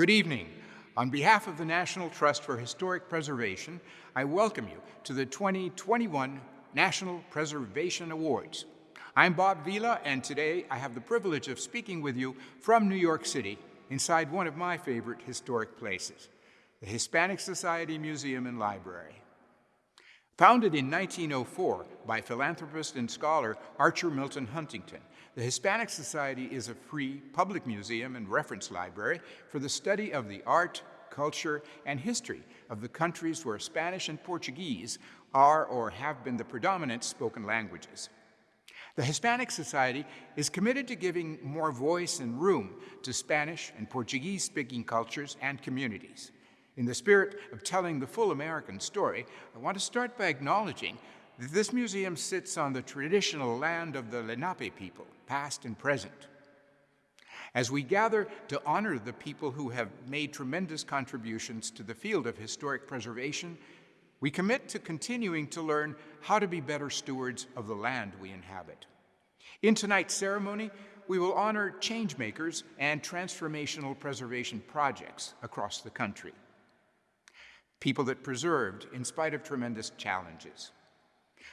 Good evening. On behalf of the National Trust for Historic Preservation, I welcome you to the 2021 National Preservation Awards. I'm Bob Vila, and today I have the privilege of speaking with you from New York City, inside one of my favorite historic places, the Hispanic Society Museum and Library. Founded in 1904 by philanthropist and scholar Archer Milton Huntington, the Hispanic Society is a free public museum and reference library for the study of the art, culture, and history of the countries where Spanish and Portuguese are or have been the predominant spoken languages. The Hispanic Society is committed to giving more voice and room to Spanish and Portuguese-speaking cultures and communities. In the spirit of telling the full American story, I want to start by acknowledging this museum sits on the traditional land of the Lenape people, past and present. As we gather to honor the people who have made tremendous contributions to the field of historic preservation, we commit to continuing to learn how to be better stewards of the land we inhabit. In tonight's ceremony, we will honor changemakers and transformational preservation projects across the country people that preserved in spite of tremendous challenges.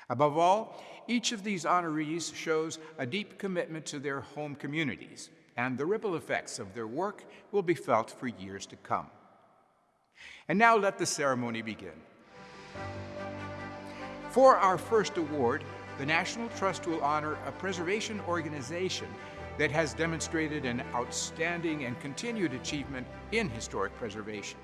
Above all, each of these honorees shows a deep commitment to their home communities, and the ripple effects of their work will be felt for years to come. And now let the ceremony begin. For our first award, the National Trust will honor a preservation organization that has demonstrated an outstanding and continued achievement in historic preservation.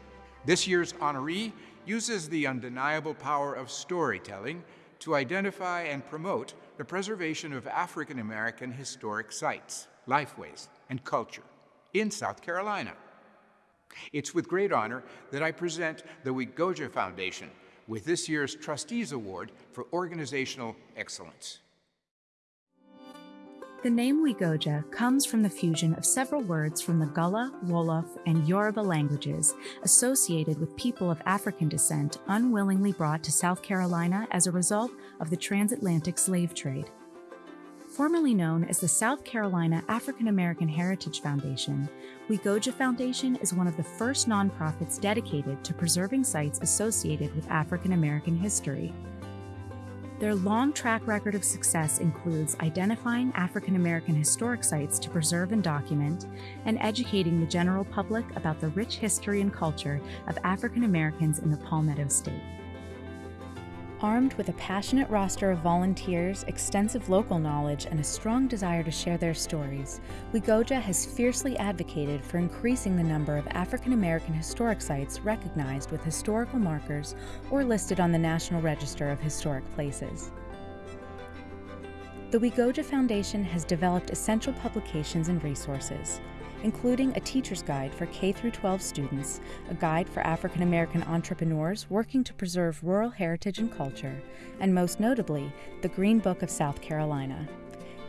This year's honoree uses the undeniable power of storytelling to identify and promote the preservation of African American historic sites, lifeways, and culture in South Carolina. It's with great honor that I present the Wegoja Foundation with this year's Trustees Award for Organizational Excellence. The name Wegoja comes from the fusion of several words from the Gullah, Wolof, and Yoruba languages associated with people of African descent unwillingly brought to South Carolina as a result of the transatlantic slave trade. Formerly known as the South Carolina African American Heritage Foundation, Wegoja Foundation is one of the first nonprofits dedicated to preserving sites associated with African American history. Their long track record of success includes identifying African American historic sites to preserve and document, and educating the general public about the rich history and culture of African Americans in the Palmetto State. Armed with a passionate roster of volunteers, extensive local knowledge, and a strong desire to share their stories, Wegoja has fiercely advocated for increasing the number of African American historic sites recognized with historical markers or listed on the National Register of Historic Places. The Wegoja Foundation has developed essential publications and resources, including a teacher's guide for K 12 students, a guide for African American entrepreneurs working to preserve rural heritage and culture, and most notably, the Green Book of South Carolina.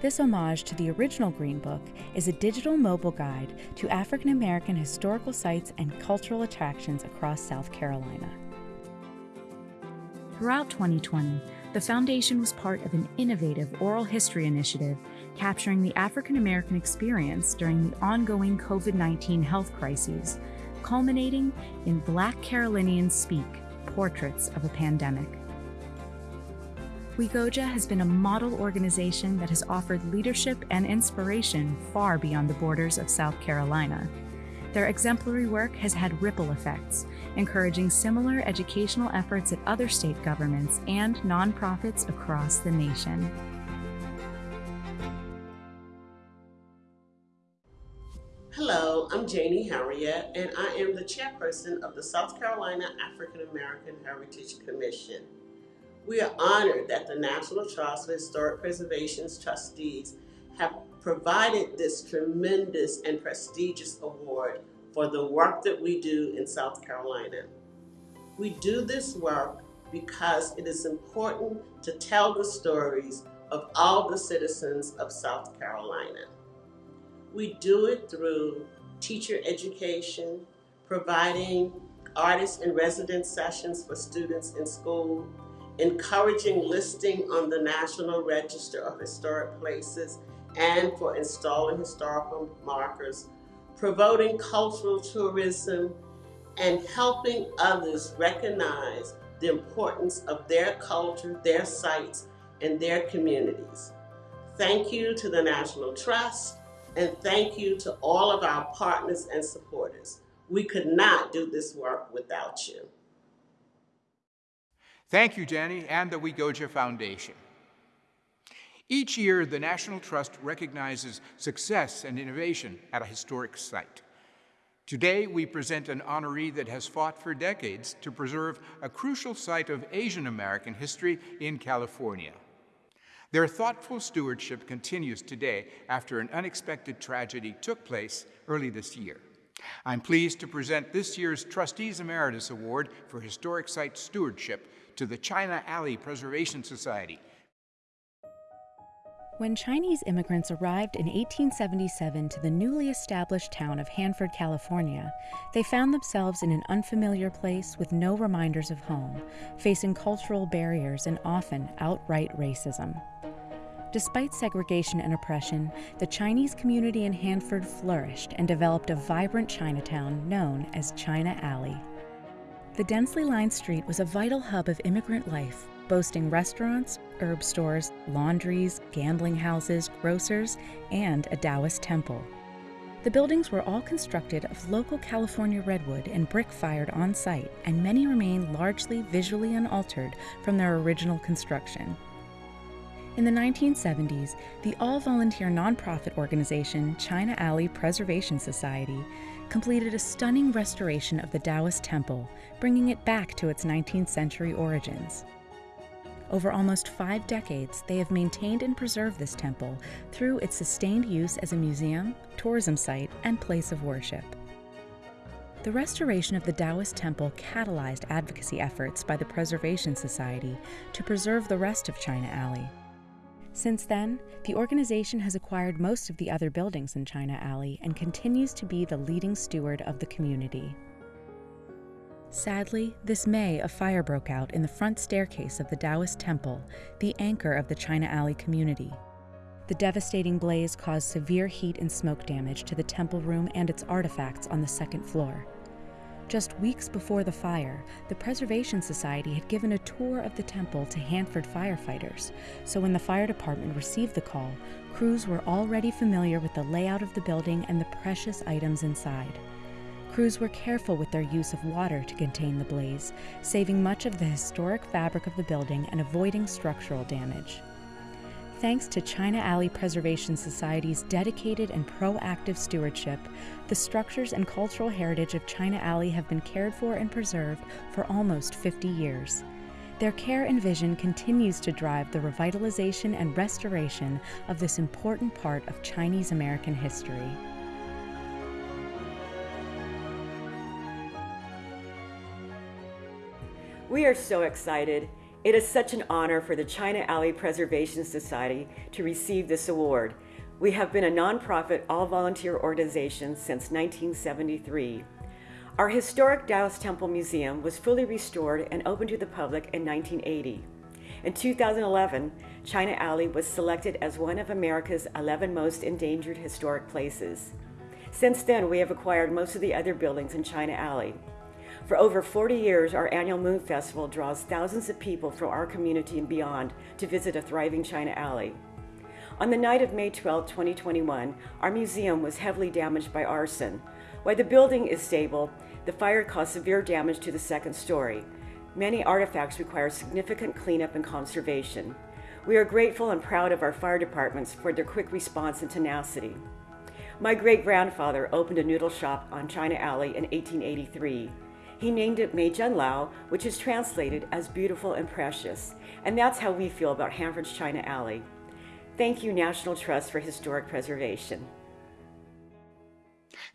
This homage to the original Green Book is a digital mobile guide to African American historical sites and cultural attractions across South Carolina. Throughout 2020, the Foundation was part of an innovative oral history initiative capturing the African American experience during the ongoing COVID 19 health crises, culminating in Black Carolinians Speak Portraits of a Pandemic. Wegoja has been a model organization that has offered leadership and inspiration far beyond the borders of South Carolina. Their exemplary work has had ripple effects, encouraging similar educational efforts at other state governments and nonprofits across the nation. Hello, I'm Janie Harriot, and I am the chairperson of the South Carolina African American Heritage Commission. We are honored that the National Trust for Historic Preservation's trustees have provided this tremendous and prestigious award for the work that we do in South Carolina. We do this work because it is important to tell the stories of all the citizens of South Carolina. We do it through teacher education, providing artist in residence sessions for students in school, encouraging listing on the National Register of Historic Places and for installing historical markers, promoting cultural tourism, and helping others recognize the importance of their culture, their sites, and their communities. Thank you to the National Trust, and thank you to all of our partners and supporters. We could not do this work without you. Thank you, Jenny, and the Wegoja Foundation. Each year, the National Trust recognizes success and innovation at a historic site. Today, we present an honoree that has fought for decades to preserve a crucial site of Asian American history in California. Their thoughtful stewardship continues today after an unexpected tragedy took place early this year. I'm pleased to present this year's Trustees Emeritus Award for Historic Site Stewardship to the China Alley Preservation Society. When Chinese immigrants arrived in 1877 to the newly established town of Hanford, California, they found themselves in an unfamiliar place with no reminders of home, facing cultural barriers and often outright racism. Despite segregation and oppression, the Chinese community in Hanford flourished and developed a vibrant Chinatown known as China Alley. The densely lined street was a vital hub of immigrant life, boasting restaurants, herb stores, laundries, gambling houses, grocers, and a Taoist temple. The buildings were all constructed of local California redwood and brick fired on site, and many remain largely visually unaltered from their original construction. In the 1970s, the all volunteer nonprofit organization China Alley Preservation Society completed a stunning restoration of the Taoist temple, bringing it back to its 19th century origins. Over almost five decades, they have maintained and preserved this temple through its sustained use as a museum, tourism site, and place of worship. The restoration of the Taoist temple catalyzed advocacy efforts by the Preservation Society to preserve the rest of China Alley. Since then, the organization has acquired most of the other buildings in China Alley and continues to be the leading steward of the community. Sadly, this May a fire broke out in the front staircase of the Taoist temple, the anchor of the China Alley community. The devastating blaze caused severe heat and smoke damage to the temple room and its artifacts on the second floor. Just weeks before the fire, the Preservation Society had given a tour of the temple to Hanford firefighters, so when the fire department received the call, crews were already familiar with the layout of the building and the precious items inside. Crews were careful with their use of water to contain the blaze, saving much of the historic fabric of the building and avoiding structural damage. Thanks to China Alley Preservation Society's dedicated and proactive stewardship, the structures and cultural heritage of China Alley have been cared for and preserved for almost 50 years. Their care and vision continues to drive the revitalization and restoration of this important part of Chinese American history. We are so excited. It is such an honor for the China Alley Preservation Society to receive this award. We have been a nonprofit, all-volunteer organization since 1973. Our historic Taoist Temple Museum was fully restored and opened to the public in 1980. In 2011, China Alley was selected as one of America's 11 most endangered historic places. Since then, we have acquired most of the other buildings in China Alley. For over 40 years, our annual Moon Festival draws thousands of people from our community and beyond to visit a thriving China Alley. On the night of May 12, 2021, our museum was heavily damaged by arson. While the building is stable, the fire caused severe damage to the second story. Many artifacts require significant cleanup and conservation. We are grateful and proud of our fire departments for their quick response and tenacity. My great-grandfather opened a noodle shop on China Alley in 1883. He named it Mei Zhen Lao, which is translated as beautiful and precious. And that's how we feel about Hanford's China Alley. Thank you, National Trust for Historic Preservation.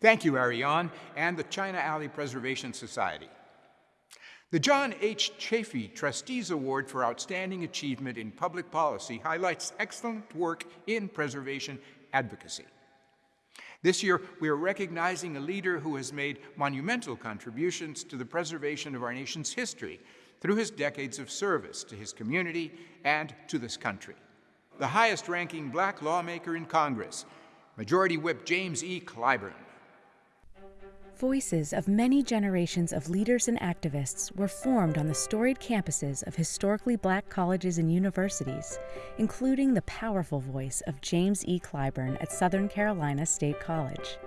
Thank you, Ariane, and the China Alley Preservation Society. The John H. Chafee Trustees Award for Outstanding Achievement in Public Policy highlights excellent work in preservation advocacy. This year, we are recognizing a leader who has made monumental contributions to the preservation of our nation's history through his decades of service to his community and to this country. The highest ranking black lawmaker in Congress, Majority Whip James E. Clyburn. Voices of many generations of leaders and activists were formed on the storied campuses of historically black colleges and universities, including the powerful voice of James E. Clyburn at Southern Carolina State College.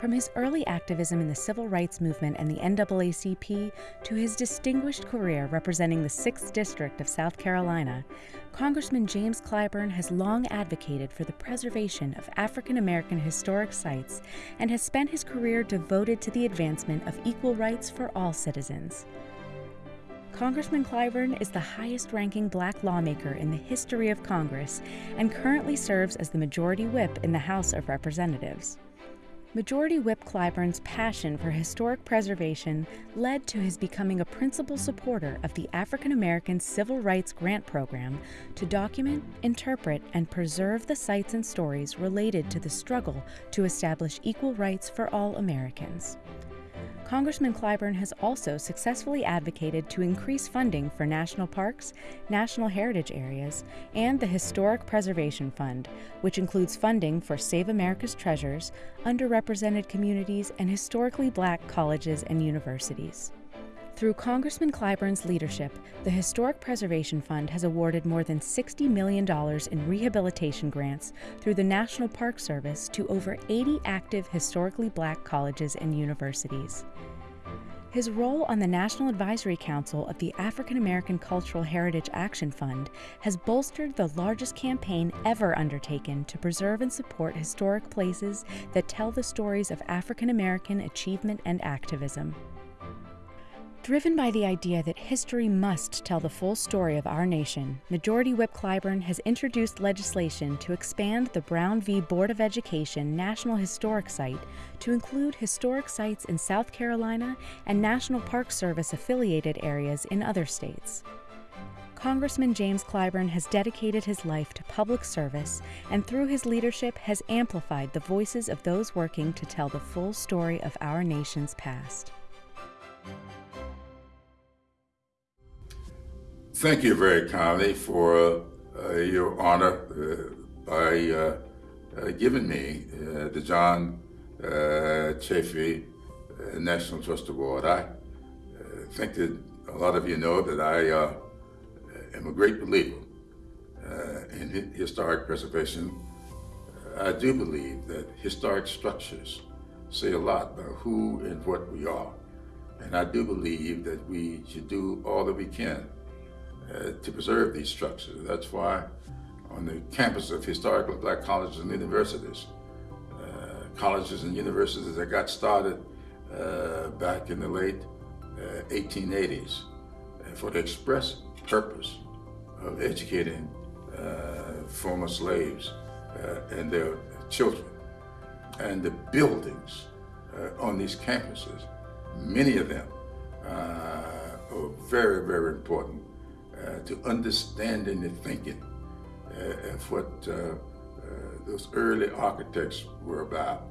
From his early activism in the civil rights movement and the NAACP to his distinguished career representing the 6th District of South Carolina, Congressman James Clyburn has long advocated for the preservation of African American historic sites and has spent his career devoted to the advancement of equal rights for all citizens. Congressman Clyburn is the highest ranking black lawmaker in the history of Congress and currently serves as the Majority Whip in the House of Representatives. Majority Whip Clyburn's passion for historic preservation led to his becoming a principal supporter of the African American Civil Rights Grant Program to document, interpret, and preserve the sites and stories related to the struggle to establish equal rights for all Americans. Congressman Clyburn has also successfully advocated to increase funding for national parks, national heritage areas, and the Historic Preservation Fund, which includes funding for Save America's Treasures, underrepresented communities, and historically black colleges and universities. Through Congressman Clyburn's leadership, the Historic Preservation Fund has awarded more than $60 million in rehabilitation grants through the National Park Service to over 80 active historically black colleges and universities. His role on the National Advisory Council of the African American Cultural Heritage Action Fund has bolstered the largest campaign ever undertaken to preserve and support historic places that tell the stories of African American achievement and activism. Driven by the idea that history must tell the full story of our nation, Majority Whip Clyburn has introduced legislation to expand the Brown v. Board of Education National Historic Site to include historic sites in South Carolina and National Park Service affiliated areas in other states. Congressman James Clyburn has dedicated his life to public service and through his leadership has amplified the voices of those working to tell the full story of our nation's past. Thank you very kindly for uh, your honor uh, by uh, uh giving me the John uh, Chafee National Trust Award. I think that a lot of you know that I am a great believer in historic preservation. I do believe that historic structures say a lot about who and what we are. And I do believe that we should do all that we can uh, to preserve these structures. That's why on the campus of historical black colleges and universities, uh, colleges and universities that got started uh, back in the late 1880s uh, for the express purpose of educating uh, former slaves and their children. And the buildings on these campuses, many of them are very, very important uh, to understanding and thinking uh, of what uh, uh, those early architects were about.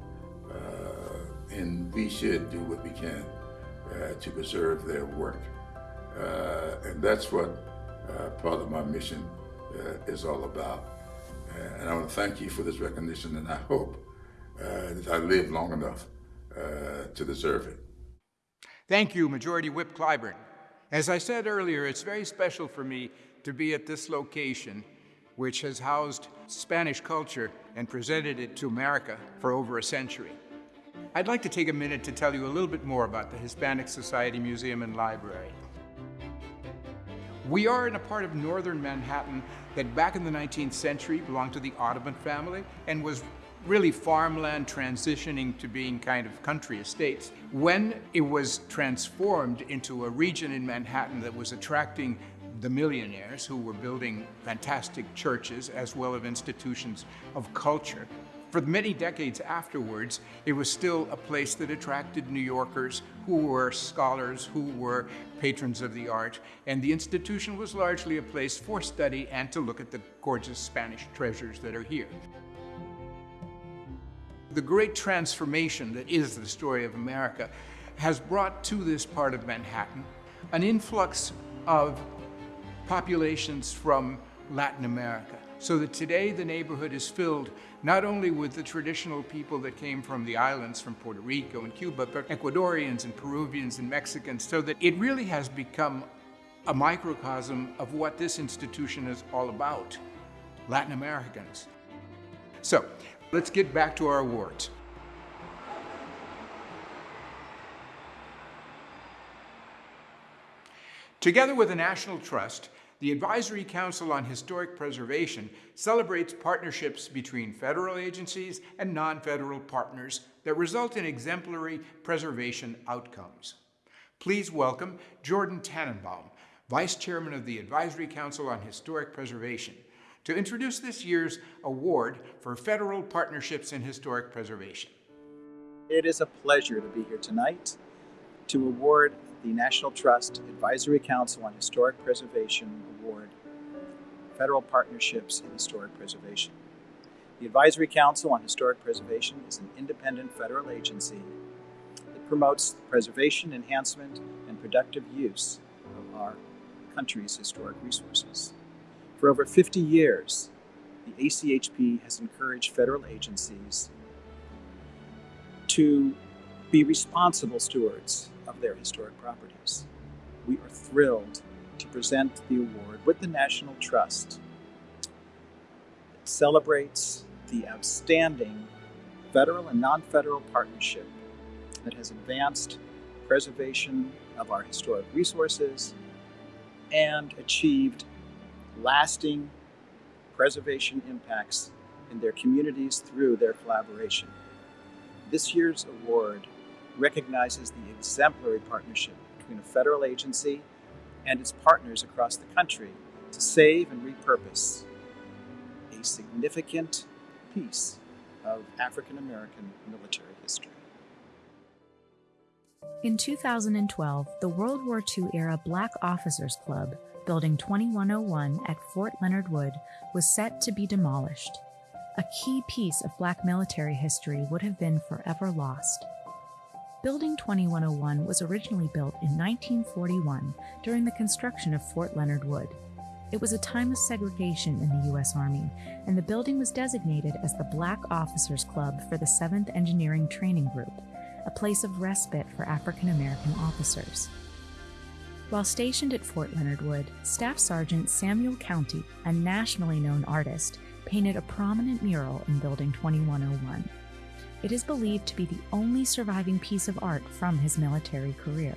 Uh, and we should do what we can uh, to preserve their work. and that's what part of my mission is all about. and I want to thank you for this recognition, and I hope that I live long enough to deserve it. Thank you, Majority Whip Clyburn. As I said earlier, it's very special for me to be at this location, which has housed Spanish culture and presented it to America for over a century. I'd like to take a minute to tell you a little bit more about the Hispanic Society Museum and Library. We are in a part of northern Manhattan that back in the 19th century belonged to the Audubon family and was really farmland transitioning to being kind of country estates. When it was transformed into a region in Manhattan that was attracting the millionaires who were building fantastic churches as well as institutions of culture. For many decades afterwards, it was still a place that attracted New Yorkers who were scholars, who were patrons of the art, and the institution was largely a place for study and to look at the gorgeous Spanish treasures that are here. The great transformation that is the story of America has brought to this part of Manhattan an influx of populations from Latin America. so that today the neighborhood is filled not only with the traditional people that came from the islands, from Puerto Rico and Cuba, but Ecuadorians and Peruvians and Mexicans, so that it really has become a microcosm of what this institution is all about Latin Americans. So, let's get back to our awards. Together with the National Trust, the Advisory Council on Historic Preservation celebrates partnerships between federal agencies and non-federal partners that result in exemplary preservation outcomes. Please welcome Jordan Tannenbaum, Vice Chairman of the Advisory Council on Historic Preservation, to introduce this year's award for federal partnerships in historic preservation. It is a pleasure to be here tonight to award the National Trust Advisory Council on Historic Preservation Award Federal Partnerships in Historic Preservation. The Advisory Council on Historic Preservation is an independent federal agency that promotes the preservation, enhancement, and productive use of our country's historic resources. For over 50 years, the ACHP has encouraged federal agencies to be responsible stewards of their historic properties. We are thrilled to present the award with the National Trust. It celebrates the outstanding federal and non federal partnership that has advanced preservation of our historic resources and achieved lasting preservation impacts in their communities through their collaboration. This year's award recognizes the exemplary partnership between a federal agency and its partners across the country to save and repurpose a significant piece of African American military history. In 2012, the World War II era Black Officers Club, Building 2101 at Fort Leonard Wood, was set to be demolished. A key piece of Black military history would have been forever lost. Building 2101 was originally built in 1941 during the construction of Fort Leonard Wood. It was a time of segregation in the U.S. Army, and the building was designated as the Black Officers Club for the 7th Engineering Training Group, a place of respite for African American officers. While stationed at Fort Leonard Wood, Staff Sergeant Samuel Countee, a nationally known artist, painted a prominent mural in Building 2101. It is believed to be the only surviving piece of art from his military career.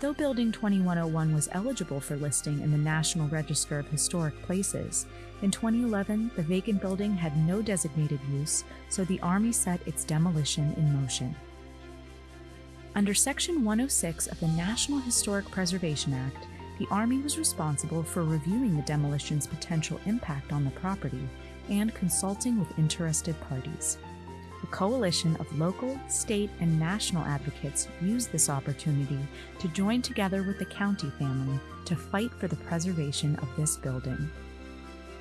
Though Building 2101 was eligible for listing in the National Register of Historic Places, in 2011 the vacant building had no designated use, so the Army set its demolition in motion. Under Section 106 of the National Historic Preservation Act, the Army was responsible for reviewing the demolition's potential impact on the property and consulting with interested parties. A coalition of local, state, and national advocates used this opportunity to join together with the Countee family to fight for the preservation of this building.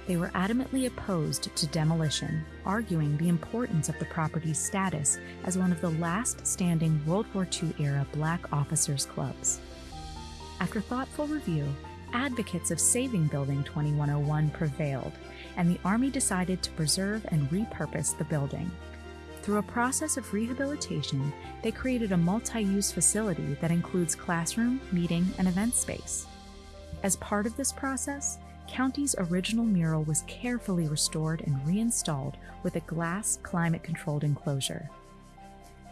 They were adamantly opposed to demolition, arguing the importance of the property's status as one of the last standing World War II era black officers' clubs. After thoughtful review, advocates of saving Building 2101 prevailed, and the Army decided to preserve and repurpose the building. Through a process of rehabilitation, they created a multi use facility that includes classroom, meeting, and event space. As part of this process, Countee's original mural was carefully restored and reinstalled with a glass climate controlled enclosure.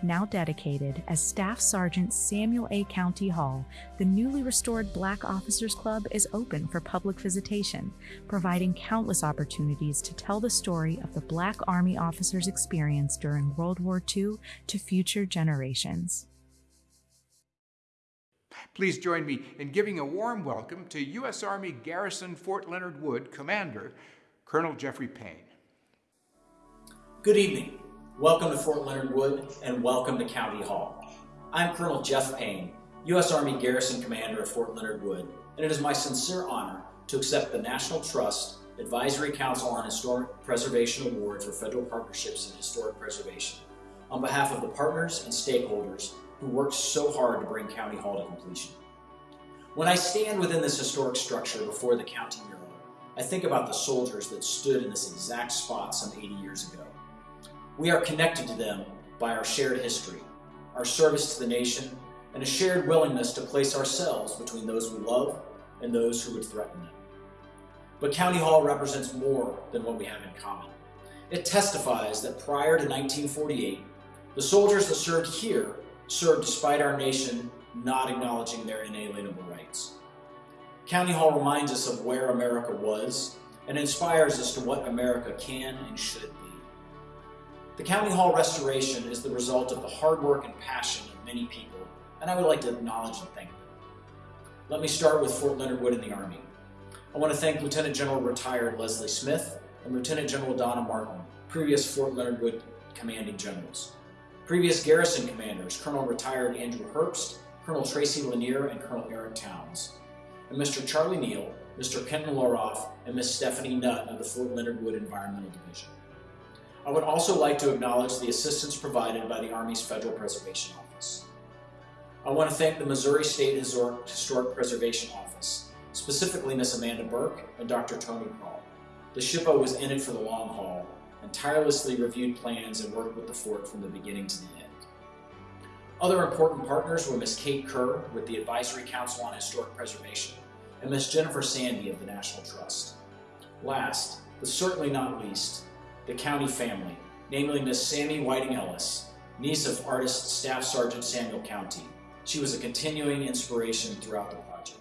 Now dedicated as Staff Sergeant Samuel A. Countee Hall, the newly restored Black Officers Club is open for public visitation, providing countless opportunities to tell the story of the Black Army officers' experience during World War II to future generations. Please join me in giving a warm welcome to U.S. Army Garrison Fort Leonard Wood Commander, Colonel Jeffrey Payne. Good evening. Welcome to Fort Leonard Wood and welcome to Countee Hall. I'm Colonel Jeff Payne, U.S. Army Garrison Commander of Fort Leonard Wood, and it is my sincere honor to accept the National Trust Advisory Council on Historic Preservation Award for Federal Partnerships in Historic Preservation on behalf of the partners and stakeholders who worked so hard to bring Countee Hall to completion. When I stand within this historic structure before the Countee mural, I think about the soldiers that stood in this exact spot some 80 years ago. We are connected to them by our shared history, our service to the nation, and a shared willingness to place ourselves between those we love and those who would threaten them. But Countee Hall represents more than what we have in common. It testifies that prior to 1948, the soldiers that served here served despite our nation not acknowledging their inalienable rights. Countee Hall reminds us of where America was and inspires us to what America can and should be. The Countee Hall restoration is the result of the hard work and passion of many people, and I would like to acknowledge and thank them. Let me start with Fort Leonard Wood in the Army. I want to thank Lieutenant General retired Leslie Smith and Lieutenant General Donna Martin, previous Fort Leonard Wood commanding generals. Previous garrison commanders, Colonel retired Andrew Herbst, Colonel Tracy Lanier, and Colonel Eric Towns. And Mr. Charlie Neal, Mr. Ken Loroff, and Miss Stephanie Nutt of the Fort Leonard Wood Environmental Division. I would also like to acknowledge the assistance provided by the Army's Federal Preservation Office. I want to thank the Missouri State Historic, Preservation Office, specifically Miss Amanda Burke and Dr. Tony Paul. The SHPO was in it for the long haul and tirelessly reviewed plans and worked with the fort from the beginning to the end. Other important partners were Miss Kate Kerr with the Advisory Council on Historic Preservation and Miss Jennifer Sandy of the National Trust. Last, but certainly not least, the Countee family, namely Miss Sammy Whiting Ellis, niece of artist Staff Sergeant Samuel Countee. She was a continuing inspiration throughout the project.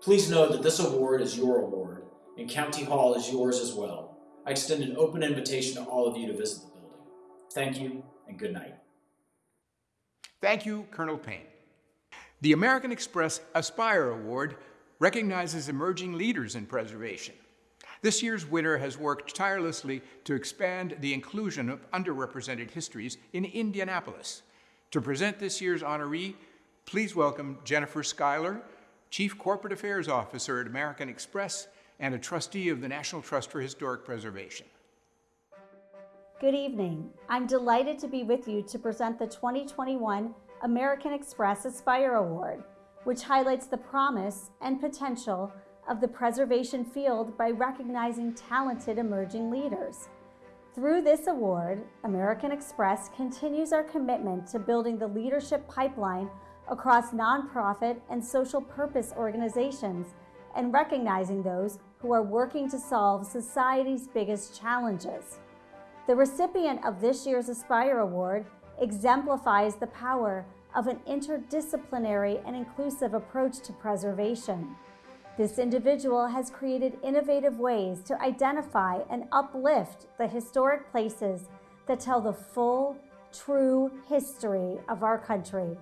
Please know that this award is your award, and Countee Hall is yours as well. I extend an open invitation to all of you to visit the building. Thank you, and good night. Thank you, Colonel Payne. The American Express Aspire Award recognizes emerging leaders in preservation. This year's winner has worked tirelessly to expand the inclusion of underrepresented histories in Indianapolis. To present this year's honoree, please welcome Jennifer Skyler, Chief Corporate Affairs Officer at American Express and a trustee of the National Trust for Historic Preservation. Good evening. I'm delighted to be with you to present the 2021 American Express Aspire Award, which highlights the promise and potential of the preservation field by recognizing talented emerging leaders. Through this award, American Express continues our commitment to building the leadership pipeline across nonprofit and social purpose organizations and recognizing those who are working to solve society's biggest challenges. The recipient of this year's Aspire Award exemplifies the power of an interdisciplinary and inclusive approach to preservation. This individual has created innovative ways to identify and uplift the historic places that tell the full, true history of our country.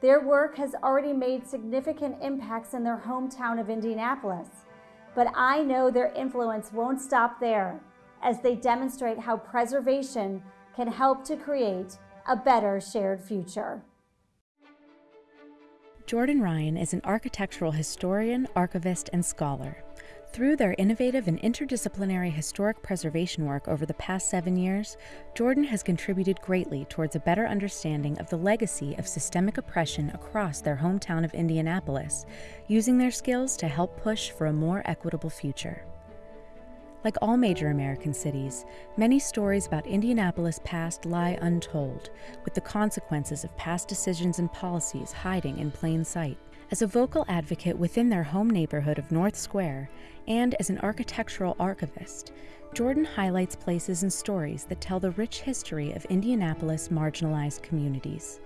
Their work has already made significant impacts in their hometown of Indianapolis, but I know their influence won't stop there as they demonstrate how preservation can help to create a better shared future. Jordan Ryan is an architectural historian, archivist, and scholar. Through their innovative and interdisciplinary historic preservation work over the past seven years, Jordan has contributed greatly towards a better understanding of the legacy of systemic oppression across their hometown of Indianapolis, using their skills to help push for a more equitable future. Like all major American cities, many stories about Indianapolis' past lie untold, with the consequences of past decisions and policies hiding in plain sight. As a vocal advocate within their home neighborhood of North Square, and as an architectural archivist, Jordan highlights places and stories that tell the rich history of Indianapolis marginalized communities.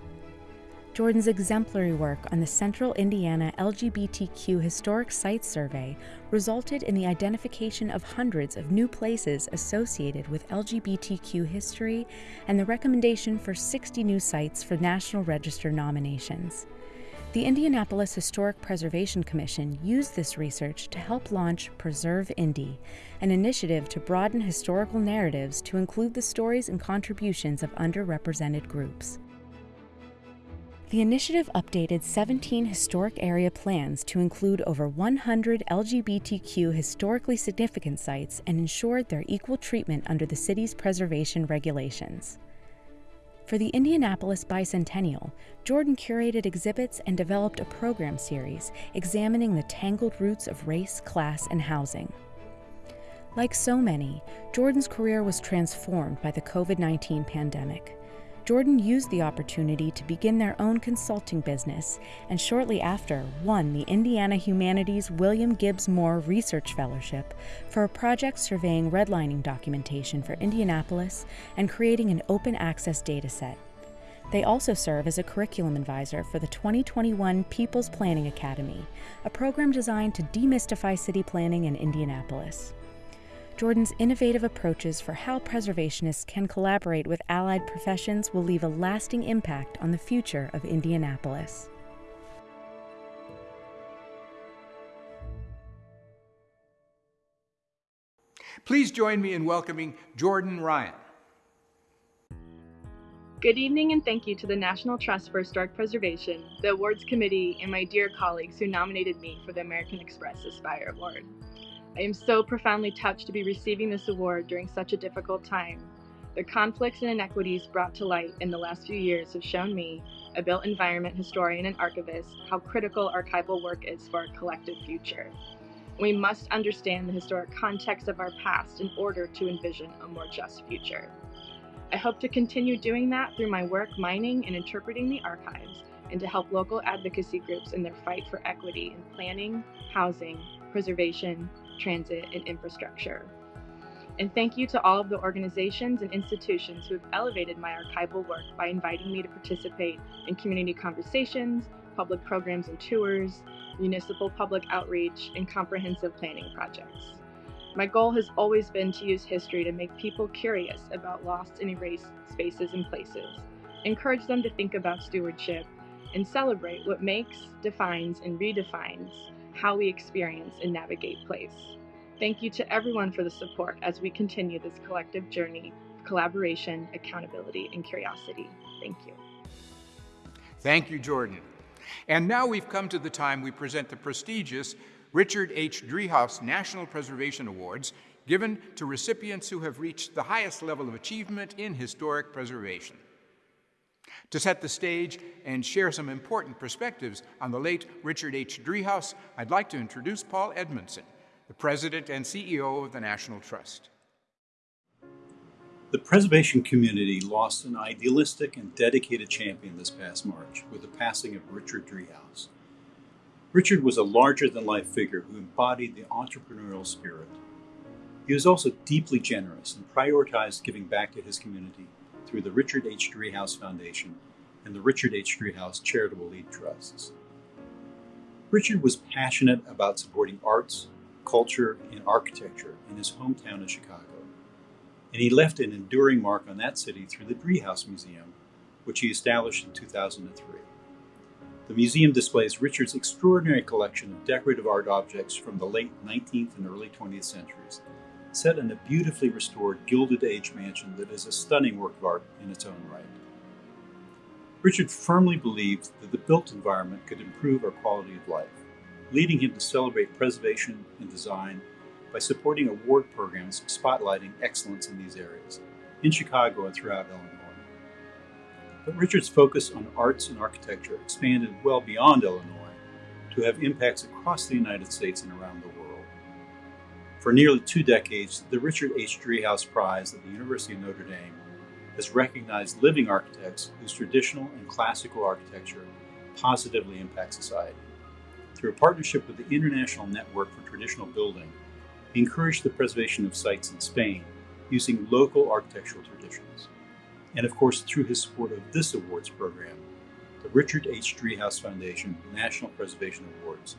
Jordan's exemplary work on the Central Indiana LGBTQ Historic Sites Survey resulted in the identification of hundreds of new places associated with LGBTQ history and the recommendation for 60 new sites for National Register nominations. The Indianapolis Historic Preservation Commission used this research to help launch Preserve Indy, an initiative to broaden historical narratives to include the stories and contributions of underrepresented groups. The initiative updated 17 historic area plans to include over 100 LGBTQ historically significant sites and ensured their equal treatment under the city's preservation regulations. For the Indianapolis Bicentennial, Jordan curated exhibits and developed a program series examining the tangled roots of race, class, and housing. Like so many, Jordan's career was transformed by the COVID 19 pandemic. Jordan used the opportunity to begin their own consulting business and shortly after won the Indiana Humanities William Gibbs Moore Research Fellowship for a project surveying redlining documentation for Indianapolis and creating an open access dataset. They also serve as a curriculum advisor for the 2021 People's Planning Academy, a program designed to demystify city planning in Indianapolis. Jordan's innovative approaches for how preservationists can collaborate with allied professions will leave a lasting impact on the future of Indianapolis. Please join me in welcoming Jordan Ryan. Good evening and thank you to the National Trust for Historic Preservation, the Awards Committee, and my dear colleagues who nominated me for the American Express Aspire Award. I am so profoundly touched to be receiving this award during such a difficult time. The conflicts and inequities brought to light in the last few years have shown me, a built environment historian and archivist, how critical archival work is for our collective future. We must understand the historic context of our past in order to envision a more just future. I hope to continue doing that through my work mining and interpreting the archives and to help local advocacy groups in their fight for equity in planning, housing, preservation, transit, and infrastructure. And thank you to all of the organizations and institutions who have elevated my archival work by inviting me to participate in community conversations, public programs and tours, municipal public outreach, and comprehensive planning projects. My goal has always been to use history to make people curious about lost and erased spaces and places, encourage them to think about stewardship, and celebrate what makes, defines, and redefines how we experience and navigate place. Thank you to everyone for the support as we continue this collective journey of collaboration, accountability, and curiosity. Thank you. Thank you, Jordan. And now we've come to the time we present the prestigious Richard H. Driehaus National Preservation Awards, given to recipients who have reached the highest level of achievement in historic preservation. To set the stage and share some important perspectives on the late Richard H. Driehaus, I'd like to introduce Paul Edmondson, the President and CEO of the National Trust. The preservation community lost an idealistic and dedicated champion this past March with the passing of Richard Driehaus. Richard was a larger than life figure who embodied the entrepreneurial spirit. He was also deeply generous and prioritized giving back to his community through the Richard H. Driehaus Foundation and the Richard H. Driehaus Charitable Lead Trusts. Richard was passionate about supporting arts, culture, and architecture in his hometown of Chicago, and he left an enduring mark on that city through the Driehaus Museum, which he established in 2003. The museum displays Richard's extraordinary collection of decorative art objects from the late 19th and early 20th centuries, set in a beautifully restored Gilded Age mansion that is a stunning work of art in its own right. Richard firmly believed that the built environment could improve our quality of life, leading him to celebrate preservation and design by supporting award programs spotlighting excellence in these areas, in Chicago and throughout Illinois. But Richard's focus on arts and architecture expanded well beyond Illinois to have impacts across the United States and around the world. For nearly two decades, the Richard H. Driehaus Prize at the University of Notre Dame has recognized living architects whose traditional and classical architecture positively impact society. Through a partnership with the International Network for Traditional Building, he encouraged the preservation of sites in Spain using local architectural traditions and of course through his support of this awards program, the Richard H. Driehaus Foundation National Preservation Awards,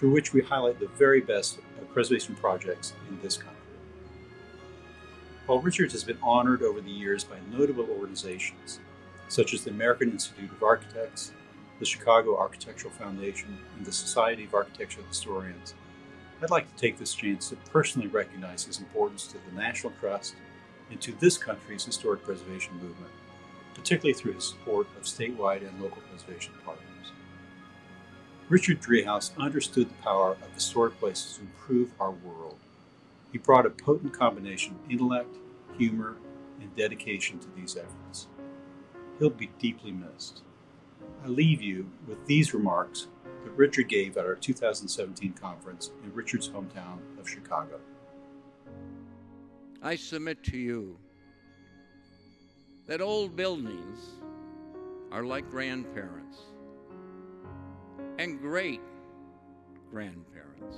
through which we highlight the very best of preservation projects in this country. Paul Richards has been honored over the years by notable organizations, such as the American Institute of Architects, the Chicago Architectural Foundation, and the Society of Architectural Historians. I'd like to take this chance to personally recognize his importance to the National Trust and to this country's historic preservation movement, particularly through his support of statewide and local preservation partners. Richard Driehaus understood the power of historic places to improve our world. He brought a potent combination of intellect, humor, and dedication to these efforts. he'll be deeply missed. I leave you with these remarks that Richard gave at our 2017 conference in Richard's hometown of Chicago. I submit to you that old buildings are like grandparents and great grandparents.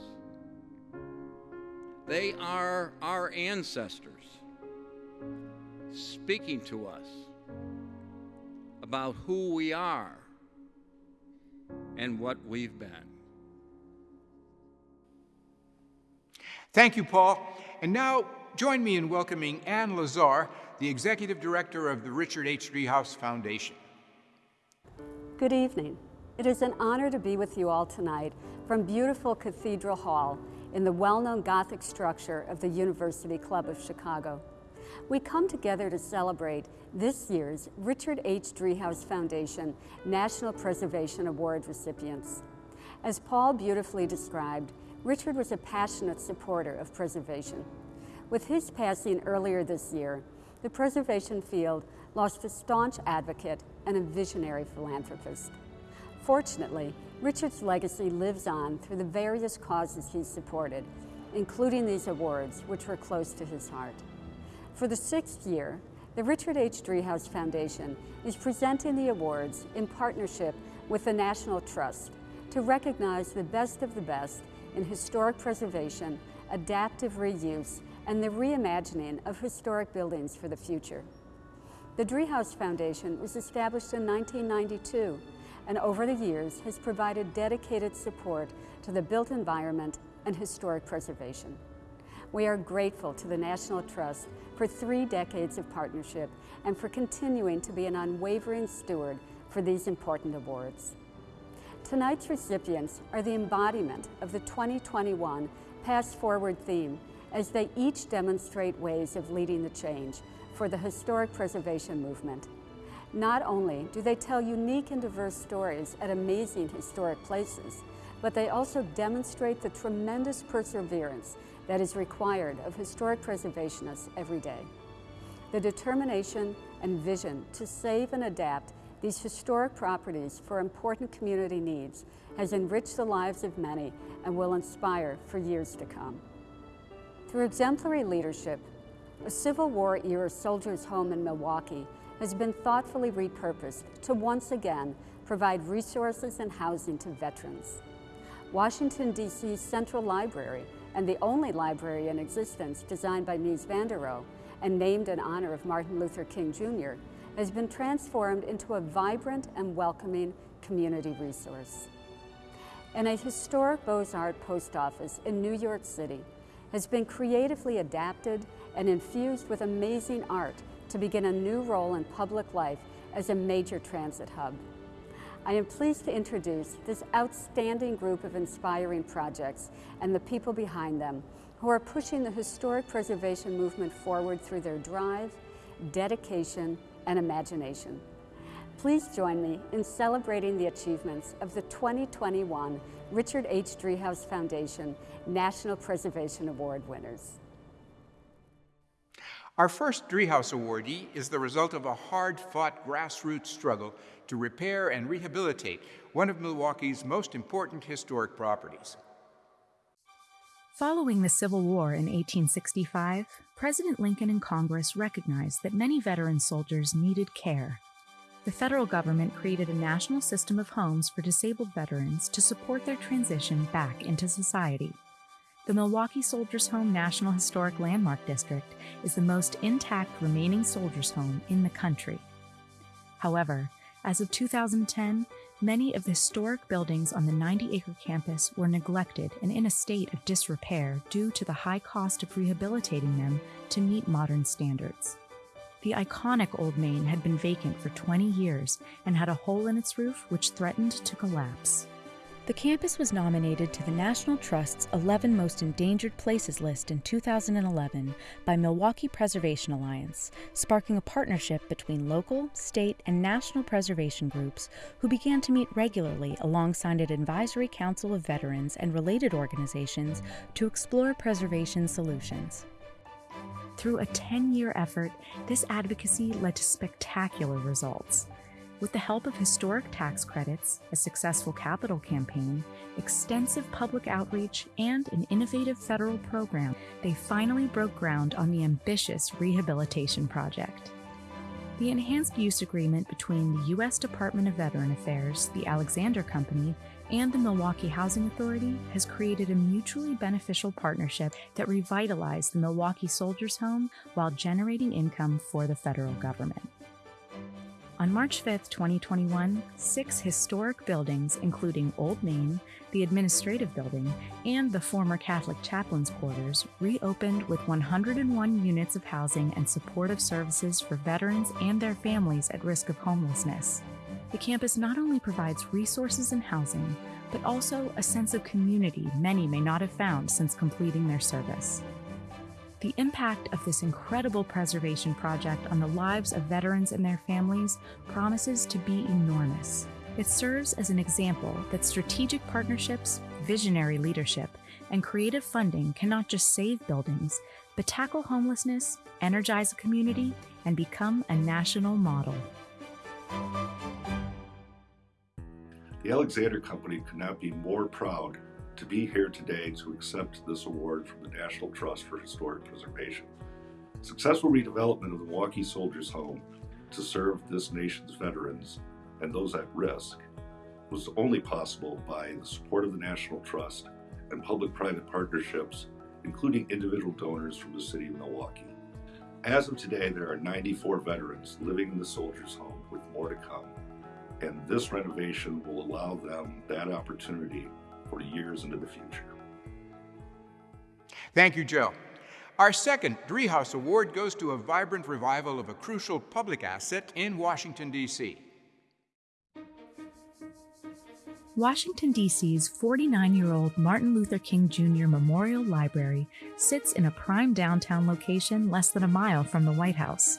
They are our ancestors speaking to us about who we are and what we've been. Thank you, Paul. And now join me in welcoming Ann Lazar, the Executive Director of the Richard H. Driehaus Foundation. Good evening. It is an honor to be with you all tonight from beautiful Cathedral Hall in the well-known Gothic structure of the University Club of Chicago. We come together to celebrate this year's Richard H. Driehaus Foundation National Preservation Award recipients. As Paul beautifully described, Richard was a passionate supporter of preservation. With his passing earlier this year, the preservation field lost a staunch advocate and a visionary philanthropist. Fortunately, Richard's legacy lives on through the various causes he's supported, including these awards, which were close to his heart. For the sixth year, the Richard H. Driehaus Foundation is presenting the awards in partnership with the National Trust to recognize the best of the best in historic preservation, adaptive reuse, and the reimagining of historic buildings for the future. The Driehaus Foundation was established in 1992 and over the years has provided dedicated support to the built environment and historic preservation. We are grateful to the National Trust for three decades of partnership and for continuing to be an unwavering steward for these important awards. Tonight's recipients are the embodiment of the 2021 Pass Forward theme as they each demonstrate ways of leading the change for the historic preservation movement. Not only do they tell unique and diverse stories at amazing historic places, but they also demonstrate the tremendous perseverance that is required of historic preservationists every day. The determination and vision to save and adapt these historic properties for important community needs has enriched the lives of many and will inspire for years to come. Through exemplary leadership, a Civil War era soldier's home in Milwaukee has been thoughtfully repurposed to once again provide resources and housing to veterans. Washington, D.C.'s Central Library and the only library in existence designed by Mies van der Rohe and named in honor of Martin Luther King Jr., has been transformed into a vibrant and welcoming community resource. And a historic Beaux-Arts post office in New York City has been creatively adapted and infused with amazing art to begin a new role in public life as a major transit hub. I am pleased to introduce this outstanding group of inspiring projects and the people behind them who are pushing the historic preservation movement forward through their drive, dedication, and imagination. Please join me in celebrating the achievements of the 2021 Richard H. Driehaus Foundation National Preservation Award winners. Our first Driehaus awardee is the result of a hard-fought grassroots struggle to repair and rehabilitate one of Milwaukee's most important historic properties. Following the Civil War in 1865, President Lincoln and Congress recognized that many veteran soldiers needed care. The federal government created a national system of homes for disabled veterans to support their transition back into society. The Milwaukee Soldiers Home National Historic Landmark District is the most intact remaining soldiers' home in the country. However, as of 2010, many of the historic buildings on the 90 acre campus were neglected and in a state of disrepair due to the high cost of rehabilitating them to meet modern standards. The iconic Old Main had been vacant for 20 years and had a hole in its roof which threatened to collapse. The campus was nominated to the National Trust's 11 Most Endangered Places list in 2011 by Milwaukee Preservation Alliance, sparking a partnership between local, state, and national preservation groups who began to meet regularly alongside an advisory council of veterans and related organizations to explore preservation solutions. Through a 10 year effort, this advocacy led to spectacular results. With the help of historic tax credits, a successful capital campaign, extensive public outreach, and an innovative federal program, they finally broke ground on the ambitious rehabilitation project. The enhanced use agreement between the U.S. Department of Veteran Affairs, the Alexander Company, and the Milwaukee Housing Authority has created a mutually beneficial partnership that revitalized the Milwaukee Soldiers Home while generating income for the federal government. On March 5, 2021, six historic buildings, including Old Main, the Administrative Building, and the former Catholic Chaplains Quarters, reopened with 101 units of housing and supportive services for veterans and their families at risk of homelessness. The campus not only provides resources and housing, but also a sense of community many may not have found since completing their service. The impact of this incredible preservation project on the lives of veterans and their families promises to be enormous. It serves as an example that strategic partnerships, visionary leadership, and creative funding can not just save buildings, but tackle homelessness, energize a community, and become a national model. The Alexander Company could not be more proud to be here today to accept this award from the National Trust for Historic Preservation. Successful redevelopment of the Milwaukee Soldiers Home to serve this nation's veterans and those at risk was only possible by the support of the National Trust and public-private partnerships, including individual donors from the city of Milwaukee. As of today, there are 94 veterans living in the Soldiers Home with more to come, and this renovation will allow them that opportunity for years into the future. Thank you, Joe. Our second Driehaus Award goes to a vibrant revival of a crucial public asset in Washington, D.C. Washington, D.C.'s 49 year old Martin Luther King Jr. Memorial Library sits in a prime downtown location less than a mile from the White House.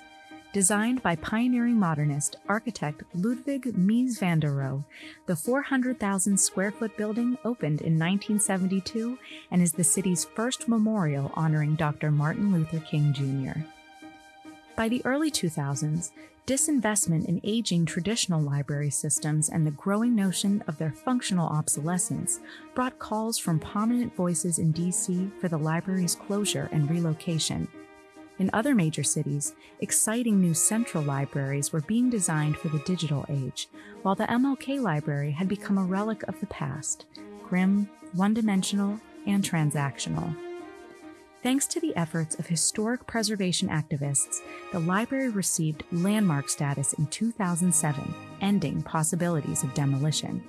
Designed by pioneering modernist architect Ludwig Mies van der Rohe, the 400,000 square foot building opened in 1972 and is the city's first memorial honoring Dr. Martin Luther King Jr. By the early 2000s, disinvestment in aging traditional library systems and the growing notion of their functional obsolescence brought calls from prominent voices in DC for the library's closure and relocation. In other major cities, exciting new central libraries were being designed for the digital age, while the MLK Library had become a relic of the past, grim, one dimensional, and transactional. Thanks to the efforts of historic preservation activists, the library received landmark status in 2007, ending possibilities of demolition.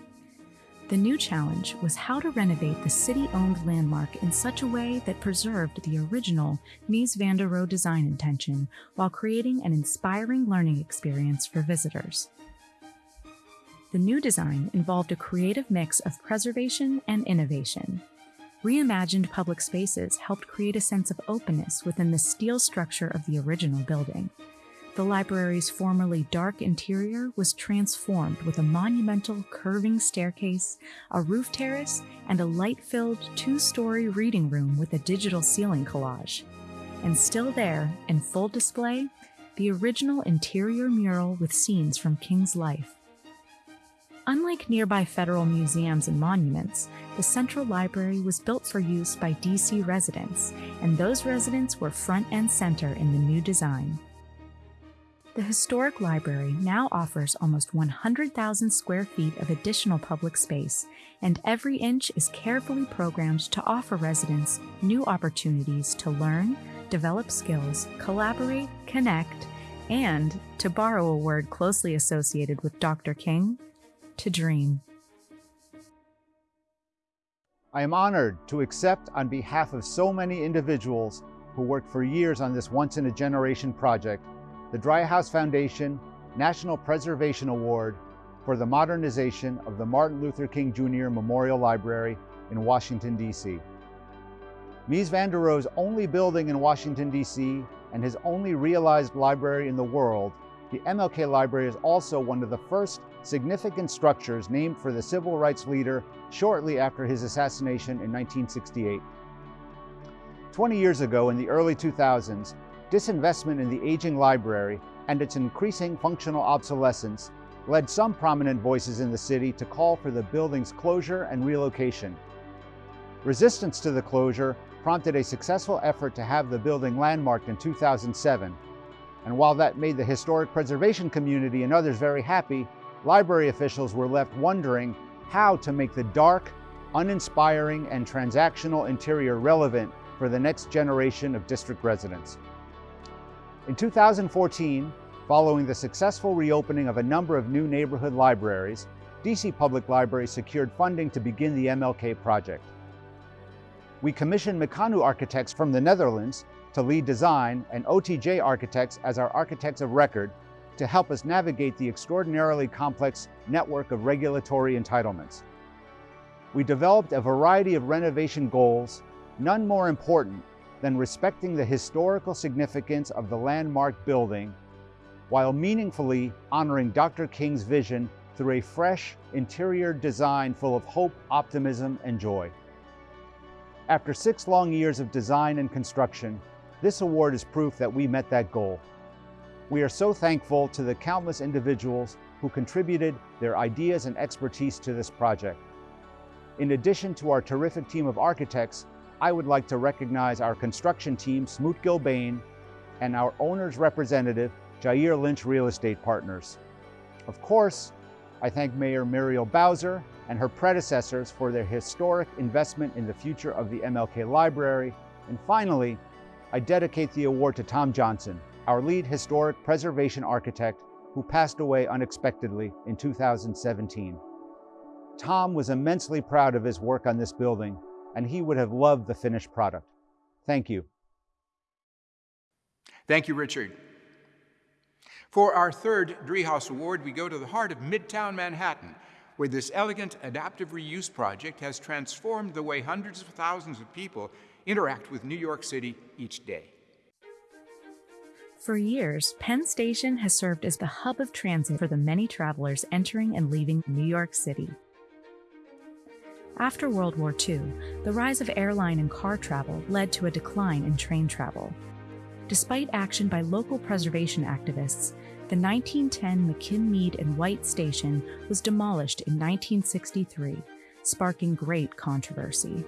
The new challenge was how to renovate the city owned landmark in such a way that preserved the original Mies van der Rohe design intention while creating an inspiring learning experience for visitors. The new design involved a creative mix of preservation and innovation. Reimagined public spaces helped create a sense of openness within the steel structure of the original building. The library's formerly dark interior was transformed with a monumental curving staircase, a roof terrace, and a light filled two story reading room with a digital ceiling collage. And still there, in full display, the original interior mural with scenes from King's life. Unlike nearby federal museums and monuments, the Central Library was built for use by DC residents, and those residents were front and center in the new design. The Historic Library now offers almost 100,000 square feet of additional public space, and every inch is carefully programmed to offer residents new opportunities to learn, develop skills, collaborate, connect, and, to borrow a word closely associated with Dr. King, to dream. I am honored to accept on behalf of so many individuals who worked for years on this once in a generation project the Driehaus Foundation National Preservation Award for the modernization of the Martin Luther King Jr. Memorial Library in Washington, D.C. Mies van der Rohe's only building in Washington, D.C. and his only realized library in the world, the MLK Library is also one of the first significant structures named for the civil rights leader shortly after his assassination in 1968. 20 years ago, in the early 2000s, disinvestment in the aging library and its increasing functional obsolescence led some prominent voices in the city to call for the building's closure and relocation. Resistance to the closure prompted a successful effort to have the building landmarked in 2007. And while that made the historic preservation community and others very happy, library officials were left wondering how to make the dark, uninspiring, and transactional interior relevant for the next generation of district residents. In 2014, following the successful reopening of a number of new neighborhood libraries, DC Public Library secured funding to begin the MLK project. We commissioned Mecanoo architects from the Netherlands to lead design and OTJ architects as our architects of record to help us navigate the extraordinarily complex network of regulatory entitlements. We developed a variety of renovation goals, none more important than respecting the historical significance of the landmark building while meaningfully honoring Dr. King's vision through a fresh interior design full of hope, optimism, and joy. After six long years of design and construction, this award is proof that we met that goal. We are so thankful to the countless individuals who contributed their ideas and expertise to this project. In addition to our terrific team of architects, I would like to recognize our construction team, Smoot Gilbane, and our owner's representative, Jair Lynch Real Estate Partners. Of course, I thank Mayor Muriel Bowser and her predecessors for their historic investment in the future of the MLK Library. And finally, I dedicate the award to Tom Johnson, our lead historic preservation architect who passed away unexpectedly in 2017. Tom was immensely proud of his work on this building, and he would have loved the finished product. Thank you. Thank you, Richard. For our third Driehaus Award, we go to the heart of Midtown Manhattan, where this elegant adaptive reuse project has transformed the way hundreds of thousands of people interact with New York City each day. For years, Penn Station has served as the hub of transit for the many travelers entering and leaving New York City. After World War II, the rise of airline and car travel led to a decline in train travel. Despite action by local preservation activists, the 1910 McKim-Mead and White station was demolished in 1963, sparking great controversy.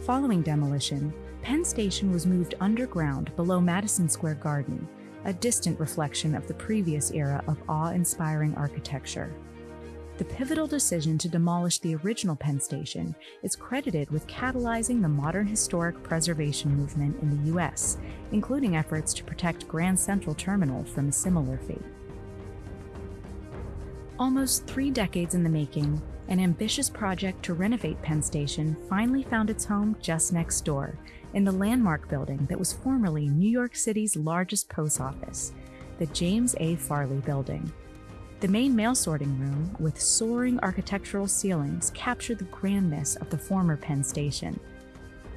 Following demolition, Penn Station was moved underground below Madison Square Garden, a distant reflection of the previous era of awe-inspiring architecture. The pivotal decision to demolish the original Penn Station is credited with catalyzing the modern historic preservation movement in the U.S., including efforts to protect Grand Central Terminal from a similar fate. Almost three decades in the making, an ambitious project to renovate Penn Station finally found its home just next door, in the landmark building that was formerly New York City's largest post office, the James A. Farley Building. The main mail sorting room, with soaring architectural ceilings, captured the grandness of the former Penn Station.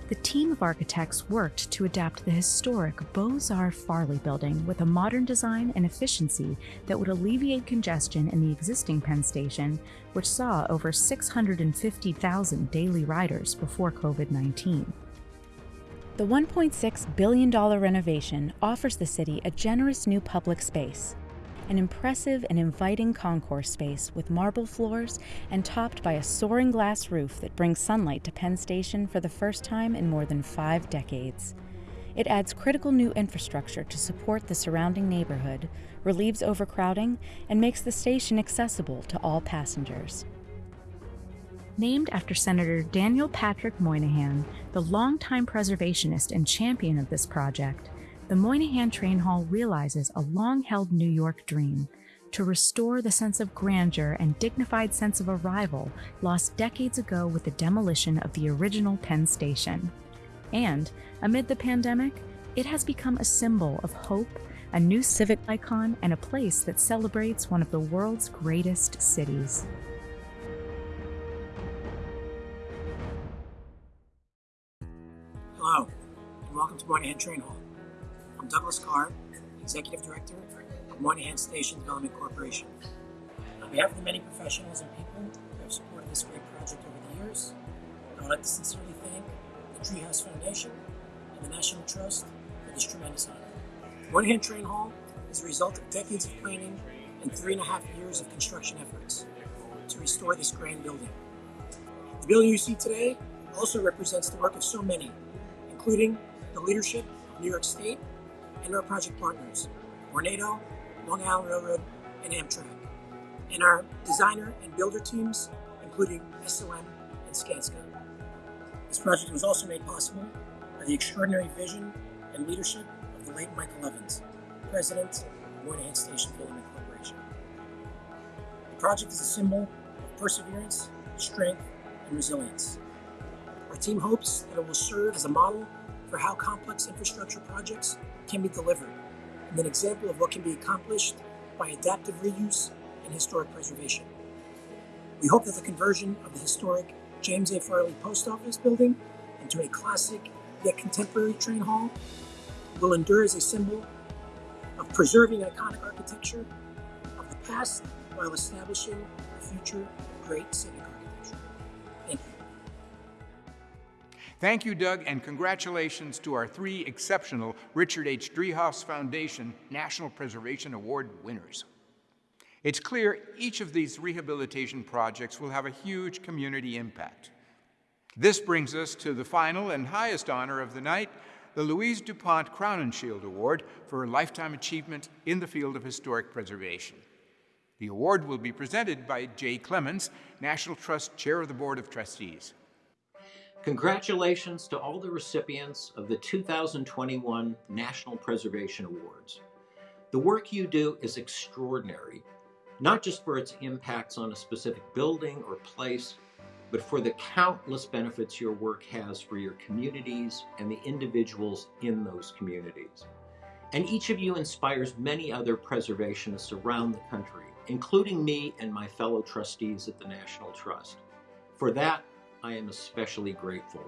The team of architects worked to adapt the historic Beaux-Arts Farley building with a modern design and efficiency that would alleviate congestion in the existing Penn Station, which saw over 650,000 daily riders before COVID-19. The $1.6 billion renovation offers the city a generous new public space, an impressive and inviting concourse space with marble floors and topped by a soaring glass roof that brings sunlight to Penn Station for the first time in more than five decades. It adds critical new infrastructure to support the surrounding neighborhood, relieves overcrowding, and makes the station accessible to all passengers. Named after Senator Daniel Patrick Moynihan, the longtime preservationist and champion of this project, the Moynihan Train Hall realizes a long-held New York dream to restore the sense of grandeur and dignified sense of arrival lost decades ago with the demolition of the original Penn Station. And, amid the pandemic, it has become a symbol of hope, a new civic icon, and a place that celebrates one of the world's greatest cities. Hello, and welcome to Moynihan Train Hall. Douglas Carr, Executive Director of Moynihan Station Development Corporation. On behalf of the many professionals and people who have supported this great project over the years, I would like to sincerely thank the Driehaus Foundation and the National Trust for this tremendous honor. Moynihan Train Hall is a result of decades of planning and three and a half years of construction efforts to restore this grand building. The building you see today also represents the work of so many, including the leadership of New York State and our project partners, Vornado, Long Island Railroad, and Amtrak, and our designer and builder teams, including SOM and Skanska. This project was also made possible by the extraordinary vision and leadership of the late Michael Evans, President of Moynihan Station Building Corporation. The project is a symbol of perseverance, strength, and resilience. Our team hopes that it will serve as a model for how complex infrastructure projects can be delivered and an example of what can be accomplished by adaptive reuse and historic preservation. We hope that the conversion of the historic James A. Farley Post Office building into a classic yet contemporary train hall will endure as a symbol of preserving iconic architecture of the past while establishing a future great civic Thank you, Doug, and congratulations to our three exceptional Richard H. Driehaus Foundation National Preservation Award winners. It's clear each of these rehabilitation projects will have a huge community impact. This brings us to the final and highest honor of the night, the Louise DuPont Crowninshield Award for Lifetime Achievement in the Field of Historic Preservation. The award will be presented by Jay Clemens, National Trust Chair of the Board of Trustees. Congratulations to all the recipients of the 2021 National Preservation Awards. The work you do is extraordinary, not just for its impacts on a specific building or place, but for the countless benefits your work has for your communities and the individuals in those communities. And each of you inspires many other preservationists around the country, including me and my fellow trustees at the National Trust. For that, I am especially grateful.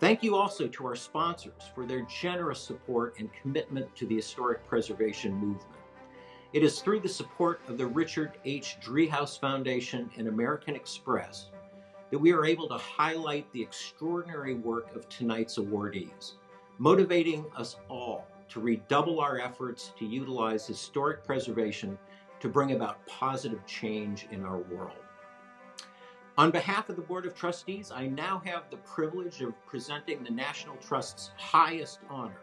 Thank you also to our sponsors for their generous support and commitment to the historic preservation movement. It is through the support of the Richard H. Driehaus Foundation and American Express that we are able to highlight the extraordinary work of tonight's awardees, motivating us all to redouble our efforts to utilize historic preservation to bring about positive change in our world. On behalf of the Board of Trustees, I now have the privilege of presenting the National Trust's highest honor,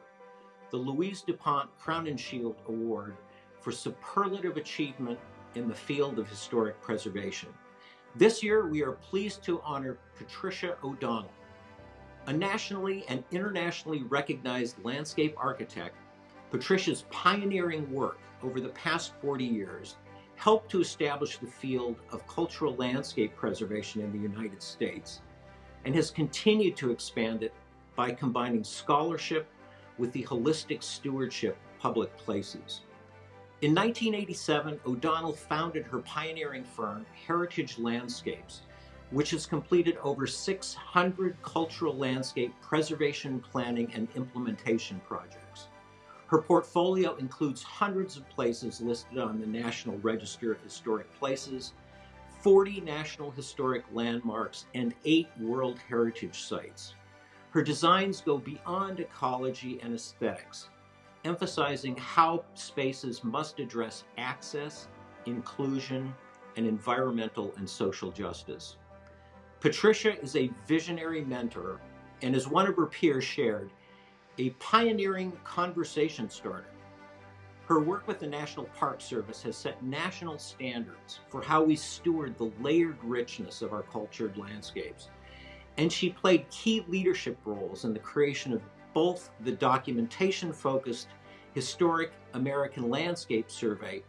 the Louise DuPont Crowninshield Award for superlative achievement in the field of historic preservation. This year, we are pleased to honor Patricia O'Donnell, a nationally and internationally recognized landscape architect. Patricia's pioneering work over the past 40 years helped to establish the field of cultural landscape preservation in the United States and has continued to expand it by combining scholarship with the holistic stewardship of public places. In 1987, O'Donnell founded her pioneering firm, Heritage Landscapes, which has completed over 600 cultural landscape preservation planning and implementation projects. Her portfolio includes hundreds of places listed on the National Register of Historic Places, 40 National Historic Landmarks, and eight World Heritage Sites. Her designs go beyond ecology and aesthetics emphasizing how spaces must address access, inclusion, and environmental and social justice. Patricia is a visionary mentor and, as one of her peers shared, a pioneering conversation starter. Her work with the National Park Service has set national standards for how we steward the layered richness of our cultured landscapes. And she played key leadership roles in the creation of both the documentation focused Historic American Landscape Survey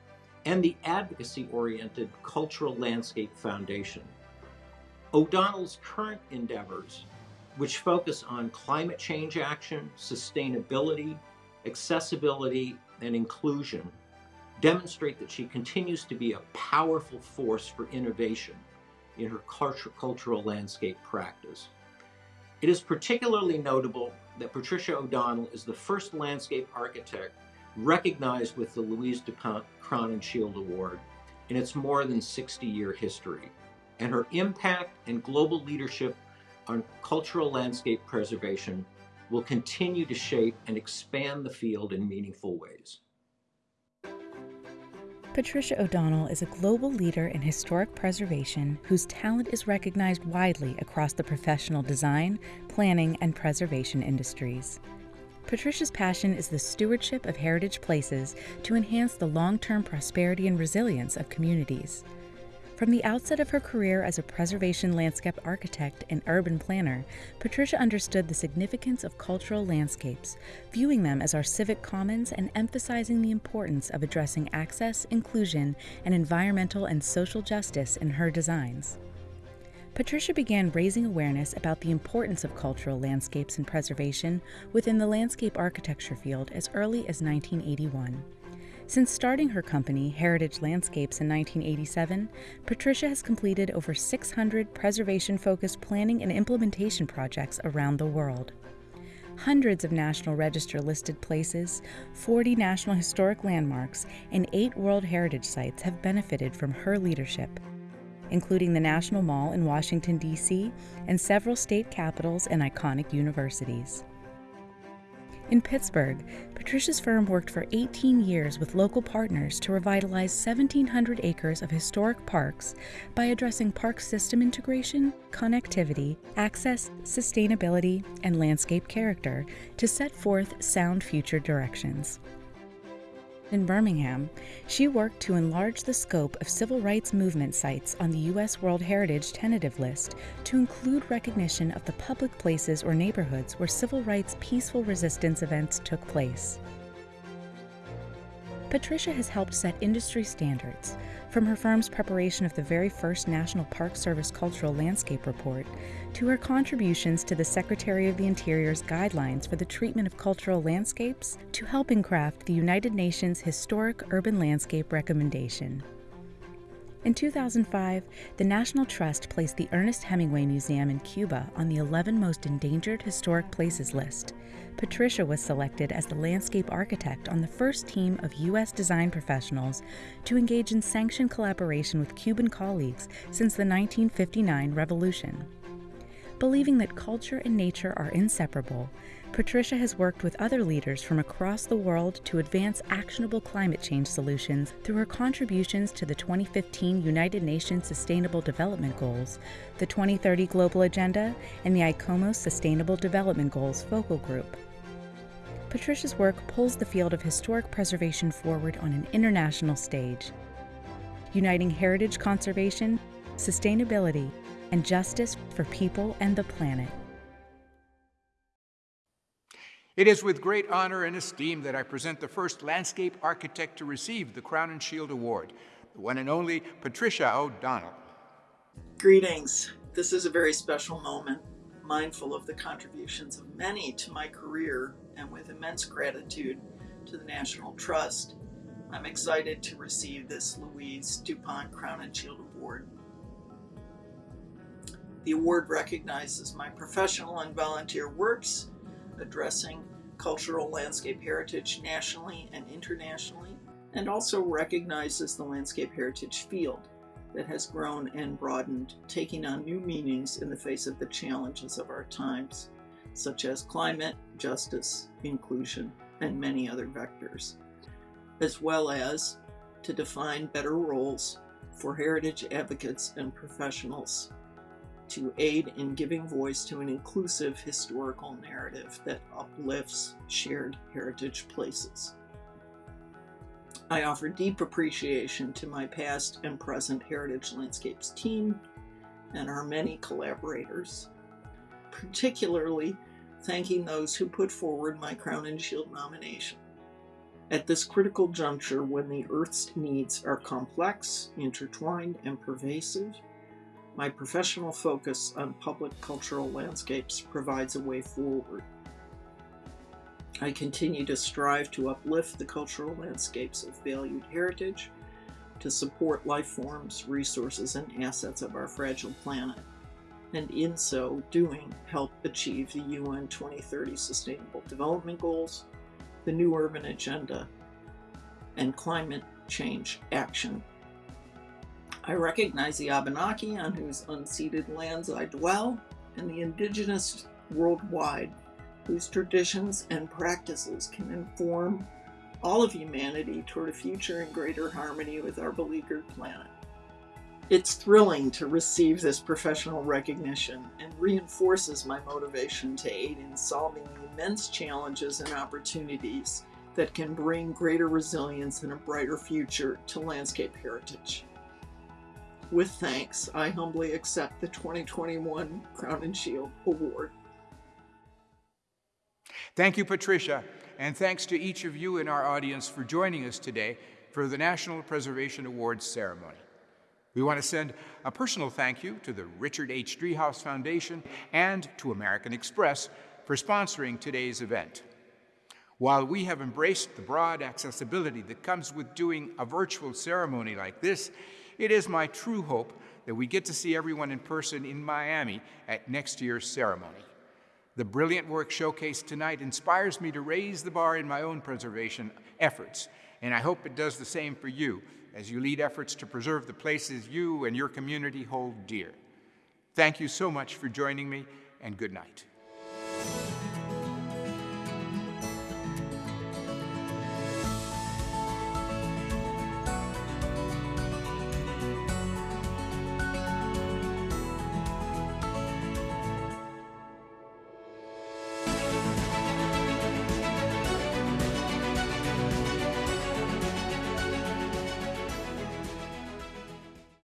and the advocacy oriented Cultural Landscape Foundation. O'Donnell's current endeavors, which focus on climate change action, sustainability, accessibility, and inclusion, demonstrate that she continues to be a powerful force for innovation in her cultural landscape practice. It is particularly notable that Patricia O'Donnell is the first landscape architect recognized with the Louise DuPont Crowninshield Award in its more than 60 year history. And her impact and global leadership on cultural landscape preservation will continue to shape and expand the field in meaningful ways. Patricia O'Donnell is a global leader in historic preservation whose talent is recognized widely across the professional design, planning, and preservation industries. Patricia's passion is the stewardship of heritage places to enhance the long term prosperity and resilience of communities. From the outset of her career as a preservation landscape architect and urban planner, Patricia understood the significance of cultural landscapes, viewing them as our civic commons and emphasizing the importance of addressing access, inclusion, and environmental and social justice in her designs. Patricia began raising awareness about the importance of cultural landscapes and preservation within the landscape architecture field as early as 1981. Since starting her company, Heritage Landscapes, in 1987, Patricia has completed over 600 preservation focused planning and implementation projects around the world. Hundreds of National Register listed places, 40 National Historic Landmarks, and eight World Heritage Sites have benefited from her leadership, including the National Mall in Washington, D.C., and several state capitals and iconic universities. In Pittsburgh, Patricia's firm worked for 18 years with local partners to revitalize 1,700 acres of historic parks by addressing park system integration, connectivity, access, sustainability, and landscape character to set forth sound future directions. In Birmingham, she worked to enlarge the scope of civil rights movement sites on the U.S. World Heritage tentative list to include recognition of the public places or neighborhoods where civil rights peaceful resistance events took place. Patricia has helped set industry standards, from her firm's preparation of the very first National Park Service Cultural Landscape Report to her contributions to the Secretary of the Interior's guidelines for the treatment of cultural landscapes to helping craft the United Nations Historic Urban Landscape Recommendation. In 2005, the National Trust placed the Ernest Hemingway Museum in Cuba on the 11 most endangered historic places list. Patricia was selected as the landscape architect on the first team of U.S. design professionals to engage in sanctioned collaboration with Cuban colleagues since the 1959 revolution. Believing that culture and nature are inseparable, Patricia has worked with other leaders from across the world to advance actionable climate change solutions through her contributions to the 2015 United Nations Sustainable Development Goals, the 2030 Global Agenda, and the ICOMOS Sustainable Development Goals Focal Group. Patricia's work pulls the field of historic preservation forward on an international stage, uniting heritage conservation, sustainability, and justice for people and the planet. It is with great honor and esteem that I present the first landscape architect to receive the Crowninshield Award, the one and only Patricia O'Donnell. Greetings. This is a very special moment, mindful of the contributions of many to my career and with immense gratitude to the National Trust. I'm excited to receive this Louise DuPont Crowninshield Award. The award recognizes my professional and volunteer works addressing cultural landscape heritage nationally and internationally, and also recognizes the landscape heritage field that has grown and broadened, taking on new meanings in the face of the challenges of our times, such as climate, justice, inclusion, and many other vectors, as well as to define better roles for heritage advocates and professionals to aid in giving voice to an inclusive historical narrative that uplifts shared heritage places. I offer deep appreciation to my past and present Heritage Landscapes team and our many collaborators, particularly thanking those who put forward my Crowninshield nomination. At this critical juncture when the Earth's needs are complex, intertwined, and pervasive, my professional focus on public cultural landscapes provides a way forward. I continue to strive to uplift the cultural landscapes of valued heritage, to support life forms, resources, and assets of our fragile planet, and in so doing, help achieve the UN 2030 Sustainable Development Goals, the New Urban Agenda, and climate change action I recognize the Abenaki on whose unceded lands I dwell and the indigenous worldwide whose traditions and practices can inform all of humanity toward a future in greater harmony with our beleaguered planet. It's thrilling to receive this professional recognition and reinforces my motivation to aid in solving the immense challenges and opportunities that can bring greater resilience and a brighter future to landscape heritage. With thanks, I humbly accept the 2021 Crowninshield Award. Thank you, Patricia, and thanks to each of you in our audience for joining us today for the National Preservation Awards ceremony. We want to send a personal thank you to the Richard H. Driehaus Foundation and to American Express for sponsoring today's event. While we have embraced the broad accessibility that comes with doing a virtual ceremony like this, it is my true hope that we get to see everyone in person in Miami at next year's ceremony. The brilliant work showcased tonight inspires me to raise the bar in my own preservation efforts, and I hope it does the same for you as you lead efforts to preserve the places you and your community hold dear. Thank you so much for joining me, and good night.